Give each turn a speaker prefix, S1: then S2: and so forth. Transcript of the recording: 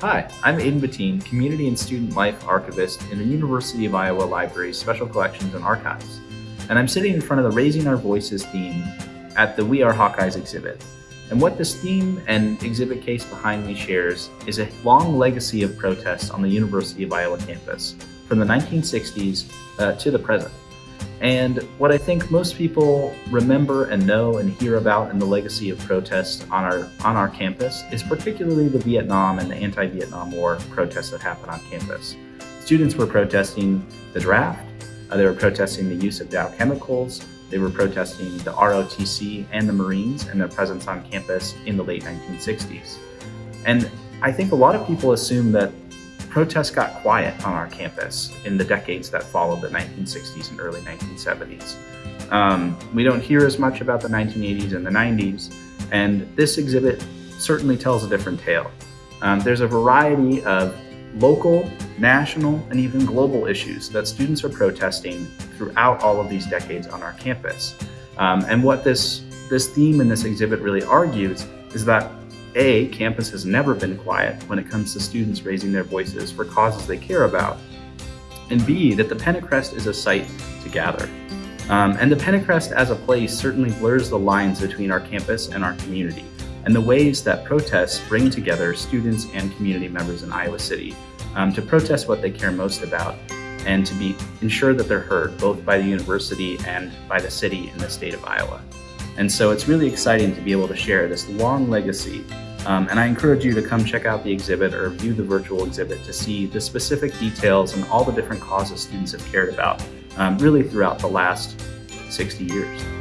S1: Hi, I'm Aiden Bettine, Community and Student Life Archivist in the University of Iowa Library's Special Collections and Archives. And I'm sitting in front of the Raising Our Voices theme at the We Are Hawkeyes exhibit. And what this theme and exhibit case behind me shares is a long legacy of protests on the University of Iowa campus from the 1960s uh, to the present. And what I think most people remember and know and hear about in the legacy of protests on our on our campus is particularly the Vietnam and the anti-Vietnam War protests that happened on campus. Students were protesting the draft, uh, they were protesting the use of Dow chemicals, they were protesting the ROTC and the Marines and their presence on campus in the late 1960s. And I think a lot of people assume that protests got quiet on our campus in the decades that followed the 1960s and early 1970s. Um, we don't hear as much about the 1980s and the 90s, and this exhibit certainly tells a different tale. Um, there's a variety of local, national, and even global issues that students are protesting throughout all of these decades on our campus. Um, and what this, this theme in this exhibit really argues is that a, campus has never been quiet when it comes to students raising their voices for causes they care about, and B, that the Pentacrest is a site to gather. Um, and the Pentacrest as a place certainly blurs the lines between our campus and our community, and the ways that protests bring together students and community members in Iowa City um, to protest what they care most about and to be ensure that they're heard both by the university and by the city in the state of Iowa. And so it's really exciting to be able to share this long legacy. Um, and I encourage you to come check out the exhibit or view the virtual exhibit to see the specific details and all the different causes students have cared about um, really throughout the last 60 years.